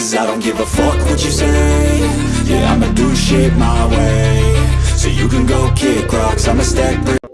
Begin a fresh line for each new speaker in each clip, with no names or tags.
Cause I don't give a fuck what you say. Yeah, I'ma do shit my way. So you can go kick rocks, I'ma stack bricks.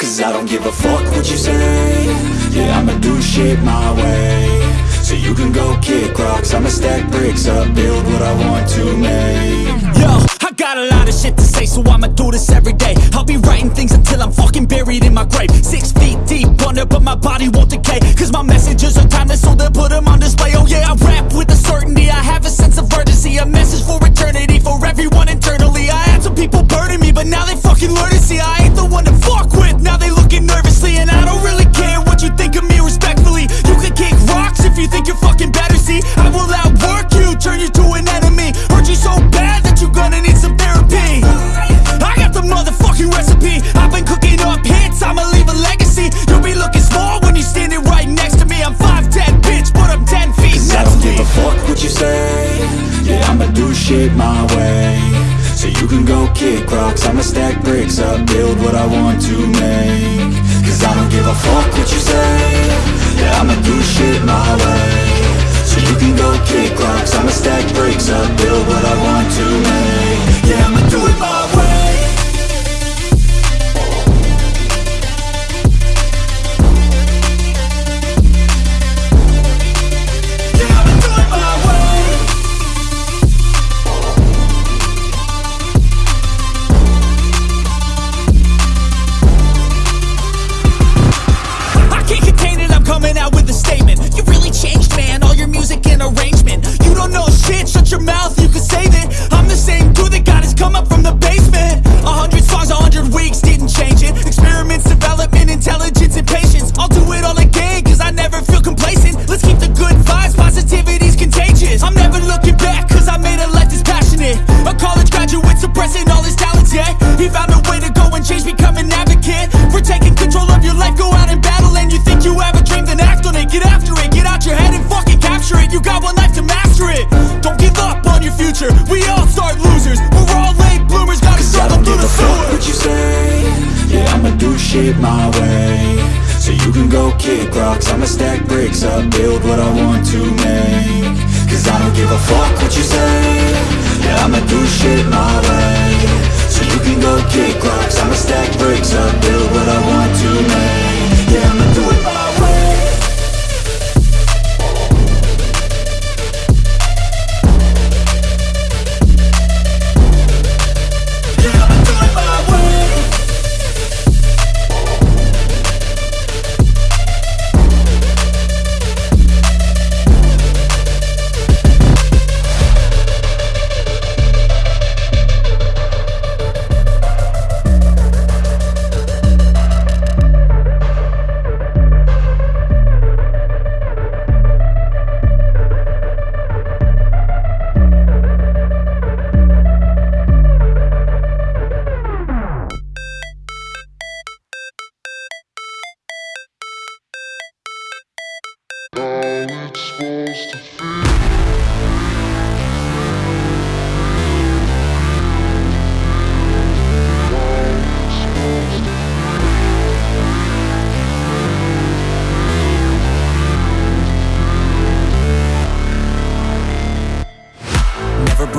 Cause I don't give a fuck what you say. Yeah, I'ma do shit my way. So you can go kick rocks. I'ma stack bricks up, build what I want to make.
Yo, got a lot of shit to say, so I'ma do this every day. I'll be writing things until I'm fucking buried in my grave. Six feet deep under, but my body won't decay. Cause my messages are timeless, so they'll put them on display. Oh yeah, I rap with a certainty, I have a sense of urgency. A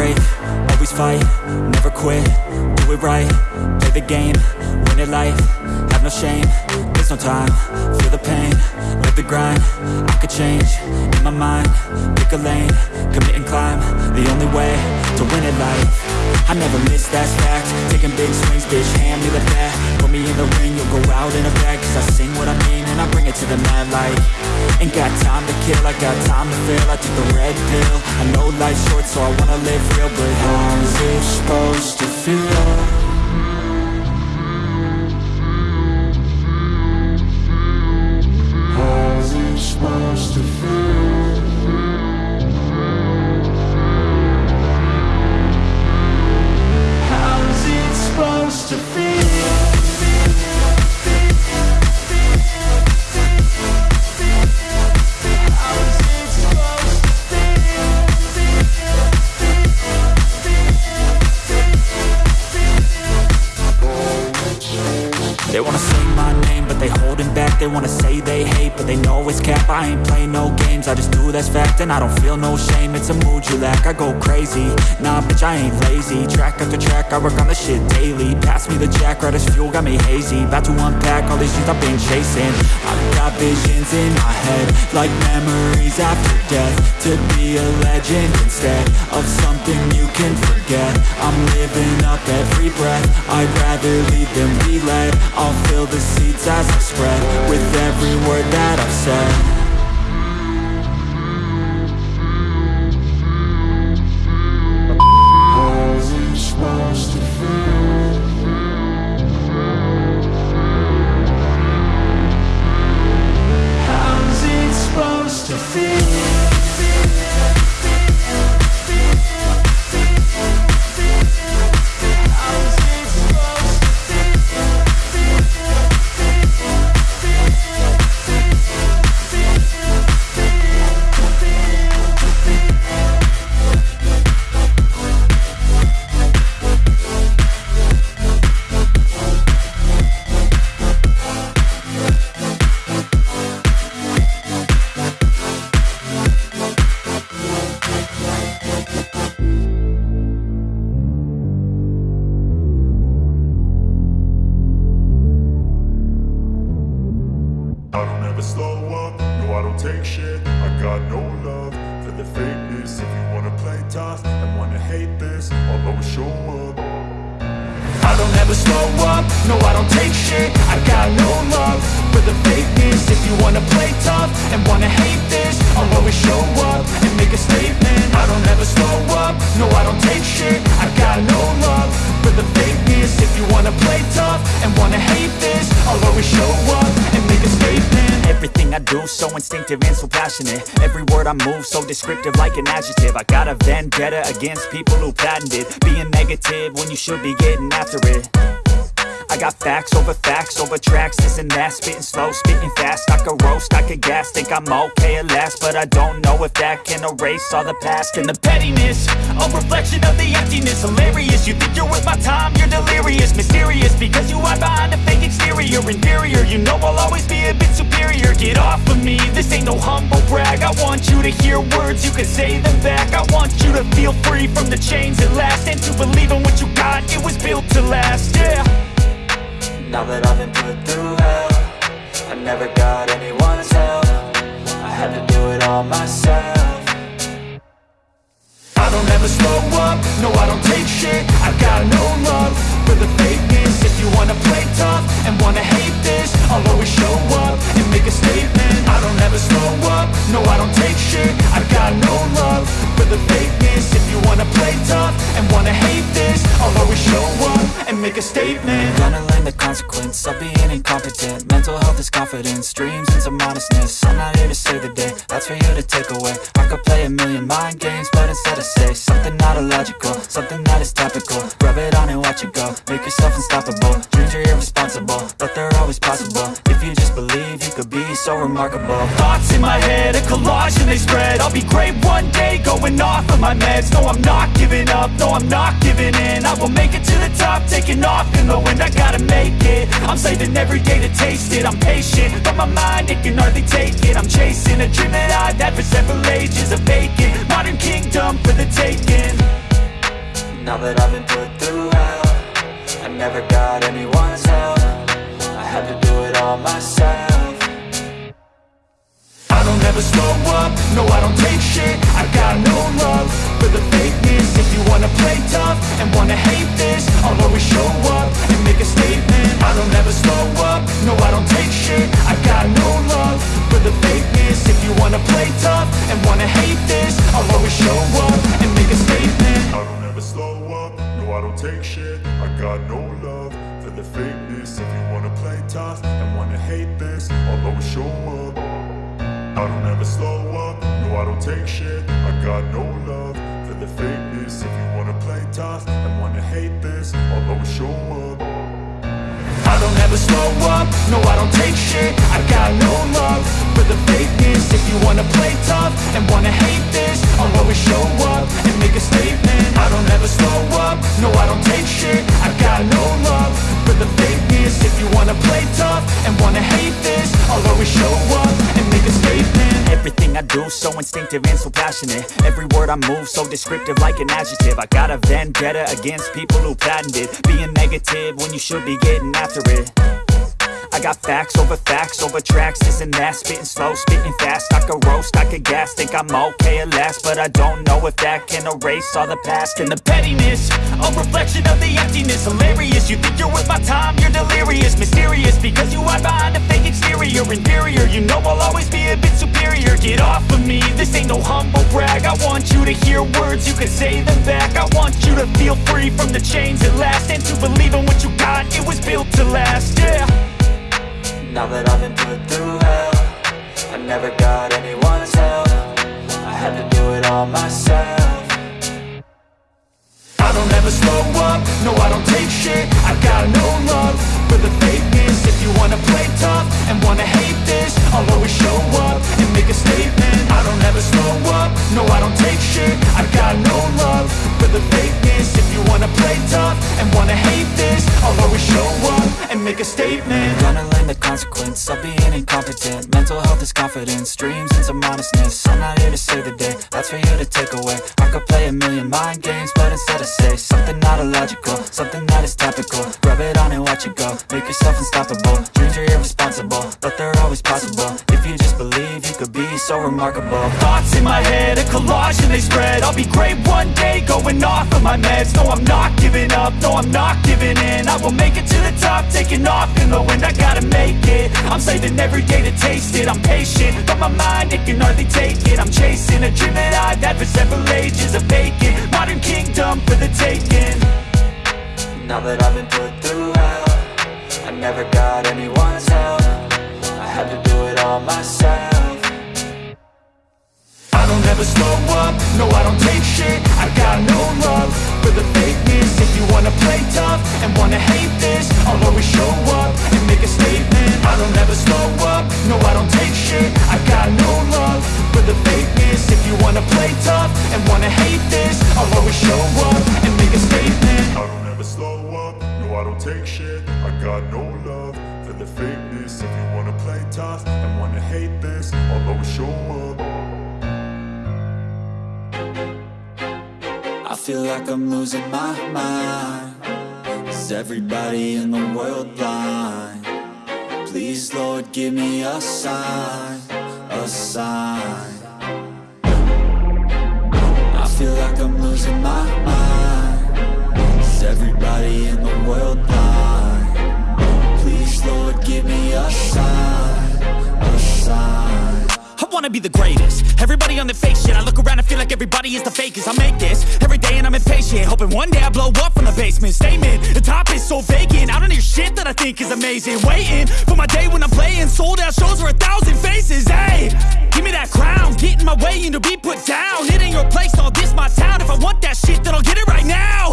Always fight, never quit, do it right, play the game, win it life, have no shame, there's no time, feel the pain, live the grind, I could change, in my mind, pick a lane, commit and climb, the only way to win it life. I never miss, that fact, taking big swings, bitch, hand me the bat, put me in the ring, you'll go out in a bag, cause I sing what I mean and I bring it to the mad light. Ain't got time to kill, I got time to feel, I took the red pill, I know life's short so I wanna live real, but how's it supposed to feel?
And I don't feel no shame, it's a mood you lack. I go crazy, nah bitch I ain't lazy. Track after track, I work on the shit daily. Pass me the jack, right as fuel, got me hazy. About to unpack all these things I've been chasing. I've got visions in my head Like memories after death. To be a legend instead Of something you can forget. I'm living up every breath. I'd rather lead than be led I'll fill the seats as I spread With every word that I've said
never slow up, no I don't take shit. I got no love for the fakeness. If you wanna play tough and wanna hate this I'll always show up.
I don't ever slow up, no I don't take shit. I got no love for the fakeness. If you wanna play tough and wanna hate this I'll always show up and make a statement. I don't ever slow up, no I don't take shit. I got no love for the fakeness. If you wanna play tough and wanna hate this I'll always show up and make a statement descriptive like an adjective. I got a vendetta against people who patented Being negative when you should be getting after it I got facts over facts over tracks, this and that. Spitting slow, spitting fast, I could roast, I could gas. Think I'm okay at last, but I don't know if that can erase all the past. And the pettiness, a reflection of the emptiness. Hilarious, you think you're worth my time, you're delirious. Mysterious, because you hide behind a fake exterior. Inferior, you know I'll always be a bit superior. Get off of me, this ain't no humble brag. I want you to hear words, you can say them back. I want you to feel free from the chains at last. And to believe in what you got, it was built to last, yeah
now that I've been put through hell I never got anyone's help. I had to do it all myself.
I don't ever slow up, no I don't take shit. I got no love for the fakeness. If you wanna play tough and wanna hate this I'll always show up make a statement. I don't ever slow up, no I don't take shit. I've got no love for the fakeness. If you wanna play tough and wanna hate this I'll always show up and make a statement.
Gonna learn the consequence of being incompetent. Mental health is confidence, dreams and some modestness. I'm not here to save the day, that's for you to take away. I could play a million mind games, but instead I say Something not illogical, something that is topical. Rub it on and watch it go, make yourself unstoppable. Dreams are irresponsible, but they're always possible. If you just believe, you could be so remarkable.
Thoughts in my head, a collage and they spread. I'll be great one day, going off of my meds. No, I'm not giving up, no, I'm not giving in. I will make it to the top, taking off in the wind. I gotta make it, I'm saving every day to taste it. I'm patient, but my mind, it can hardly take it. I'm chasing a dream that I've had for several ages A vacant, modern kingdom for the taking.
Now that I've been put through hell I never got anyone's help. I had to do it all myself
Don't slow up, no I don't take shit instinctive and so passionate. Every word I move so descriptive like an adjective. I got a vendetta against people who patented Being negative when you should be getting after it I got facts over facts over tracks, this and that. Spitting slow, spitting fast, I could roast, I could gas. Think I'm okay at last, but I don't know if that can erase all the past. And the pettiness, a reflection of the emptiness. Hilarious, you think you're worth my time, you're delirious. Mysterious, because you hide behind a fake exterior. Inferior, you know I'll always be a bit superior. Get off of me, this ain't no humble brag. I want you to hear words, you can say them back. I want you to feel free from the chains at last. And to believe in what you got, it was built to last, yeah
now that I've been put through hell I never got anyone's help. I had to do it all myself.
I don't ever slow up, no I don't take shit. I got no love for the fakeness. If you wanna play tough and wanna hate this I'll always show up and make a statement. I don't ever slow up, no I don't take shit. I got no love for the fakeness. If you wanna play tough and wanna hate this I'll always show up and make a statement
the consequence of being incompetent. Mental health is confidence, dreams and some honestness I'm not here to save the day, that's for you to take away. I could play a million mind games, but instead I say Something not illogical, something that is topical. Rub it on and watch it go, make yourself unstoppable. Dreams are irresponsible, but they're always possible. If you just believe, you could be so remarkable.
Thoughts in my head, a collage and they spread. I'll be great one day, going off of my meds. No, I'm not giving up, no, I'm not giving in. I will make it to the taking off in the wind I gotta make it, I'm saving every day to taste it. I'm patient, but my mind, it can hardly take it. I'm chasing a dream that I've had for several ages A vacant, modern kingdom for the taking.
Now that I've been put through hell I never got anyone's help. I had to do it all myself.
I don't ever slow up, no I don't take shit. I got no love for the fakeness. If you wanna play tough and wanna hate this I'll always show up and make a statement. I don't ever slow up, no I don't take shit. I got no love for the fakeness. If you wanna play tough and wanna
I'm losing my mind Is everybody in the world blind? Please, Lord, give me a sign A sign
wanna be the greatest. Everybody on the fake shit I look around and feel like everybody is the fakest. I make this every day and I'm impatient Hoping one day I blow up from the basement. Statement, the top is so vacant I don't hear shit that I think is amazing. Waiting for my day when I'm playing Sold out shows for a thousand faces. Hey, give me that crown Get in my way and to be put down. It ain't your place, all this my town. If I want that shit then I'll get it right now.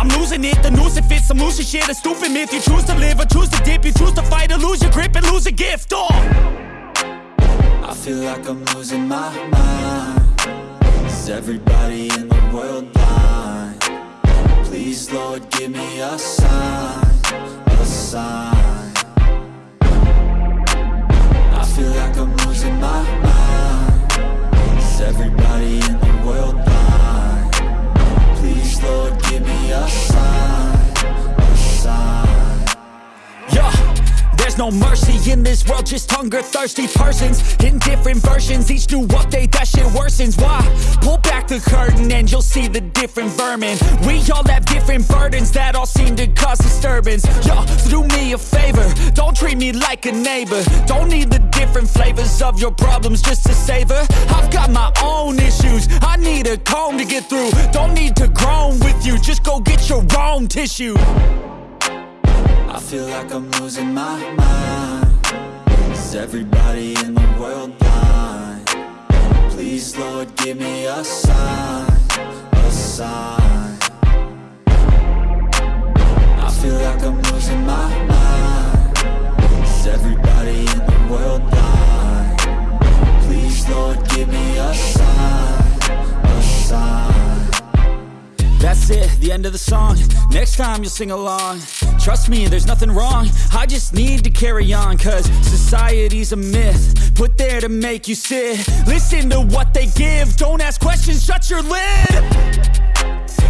I'm losing it, the noose it fits I'm losing shit, a stupid myth You choose to live or choose to dip. You choose to fight or lose your grip and lose a gift. Oh
I feel like I'm losing my mind Is everybody in the world blind? Please, Lord, give me a sign A sign I feel like I'm losing my mind Is everybody in the world blind? Please, Lord, give me a sign
there's no mercy in this world, just hunger-thirsty persons. In different versions, each new update, that shit worsens. Why? Pull back the curtain and you'll see the different vermin. We all have different burdens that all seem to cause disturbance. Yo, so do me a favor, don't treat me like a neighbor. Don't need the different flavors of your problems just to savor. I've got my own issues, I need a comb to get through. Don't need to groan with you, just go get your own tissue
I feel like I'm losing my mind Is everybody in the world blind? Please, Lord, give me a sign A sign I feel like I'm losing my mind Is everybody in the world blind? Please, Lord, give me a sign A sign
That's it, the
end of the song. Next time you'll sing along. Trust me, there's nothing wrong. I just need to carry on Cause society's a myth Put there to make you sit. Listen to what they give. Don't ask questions, shut your lid.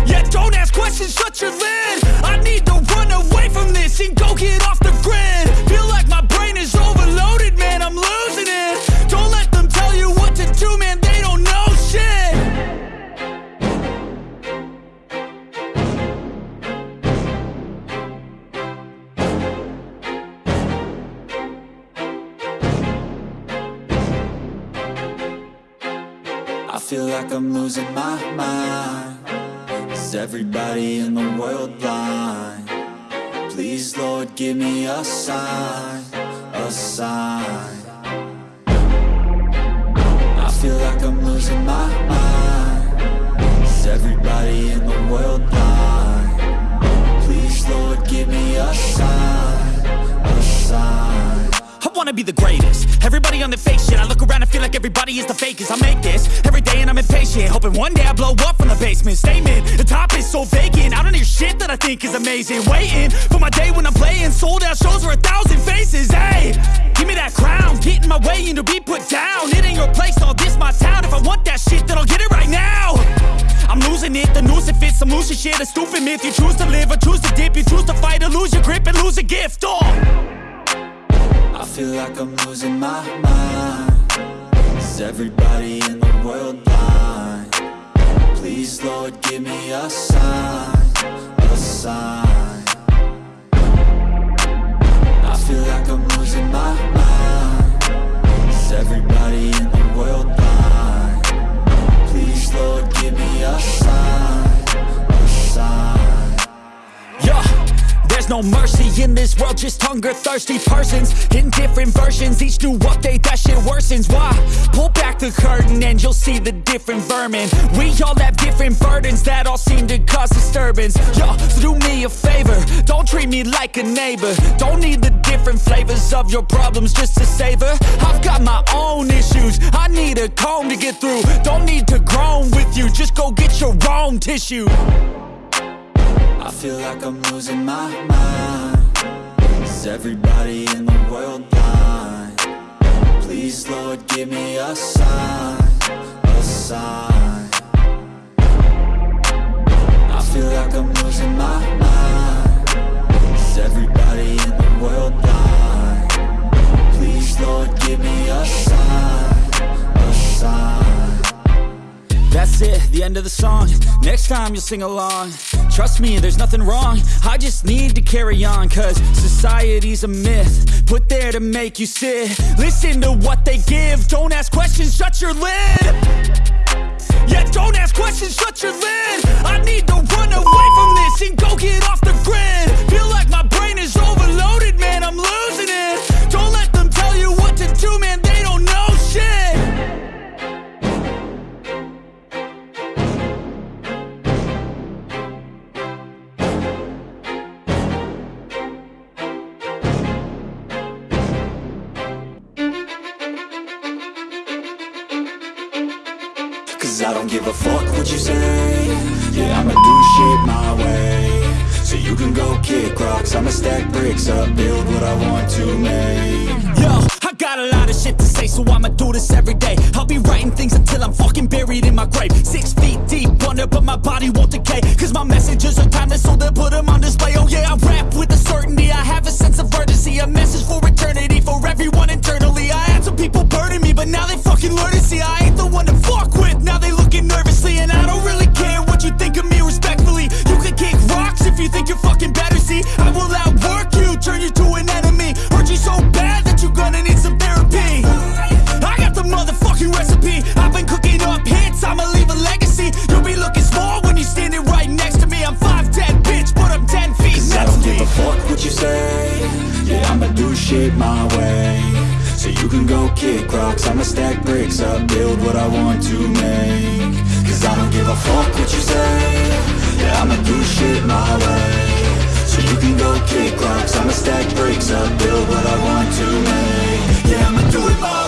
Yeah, don't ask questions, shut your lid. I need to run away from this And go get off the grid. Feel like my brain is overloaded, man I'm losing it. Don't let them tell you what to do, man
like I'm losing my mind Is everybody in the world blind? Please, Lord, give me a sign A sign I feel like I'm losing my mind Is everybody in the world blind? Please, Lord, give me a sign
wanna be the greatest. Everybody on the fake shit I look around and feel like everybody is the fakest. I make this every day and I'm impatient Hoping one day I blow up from the basement. Statement, the top is so vacant I don't hear shit that I think is amazing. Waiting for my day when I'm playing Sold out shows for a thousand faces. Hey, give me that crown Get in my way and to be put down. It ain't your place, all this my town. If I want that shit then I'll get it right now. I'm losing it, the noose it fits Some losing shit, a stupid myth You choose to live or choose to dip. You choose to fight or lose your grip and lose a gift. Oh
I feel like I'm losing my mind Is everybody in the world blind? Please, Lord, give me a sign A sign I feel like I'm losing my mind Is everybody in the world blind? Please, Lord, give me a sign
there's no mercy in this world, just hunger thirsty persons in different versions. Each new update, that shit worsens. Why? Pull back the curtain and you'll see the different vermin. We all have different burdens that all seem to cause disturbance. Yo, so do me a favor, don't treat me like a neighbor. Don't need the different flavors of your problems just to savor. I've got my own issues, I need a comb to get through. Don't need to groan with you, just go get your own tissue.
I feel like I'm losing my mind. Is everybody in the world blind? Please, Lord, give me a sign A sign. I feel like I'm losing my mind. Is everybody in the world blind? Please, Lord, give me a sign A sign.
That's it, the end of the song. Next time you'll sing along Trust me, there's nothing wrong. I just need to carry on Cause society's a myth Put there to make you sit. Listen to what they give. Don't ask questions, shut your lid. Yeah, don't ask questions, shut your lid. I need to run away from this And go get off the grid. Feel like my brain is overloaded, deep but my body won't decay. Cause my messages are timeless, so they'll put them on display. Oh yeah, I rap with a certainty. I have a sense of urgency, a message for eternity, for everyone internally. I had some people burning me, but now they fucking learn to see I You can go kick rocks, I'ma stack bricks up. Build what I want to make.
Cause I don't give a fuck what you say. Yeah, I'ma do shit my way. So you can go kick rocks, I'ma stack bricks up. Build what I want to make. Yeah, I'ma do it my way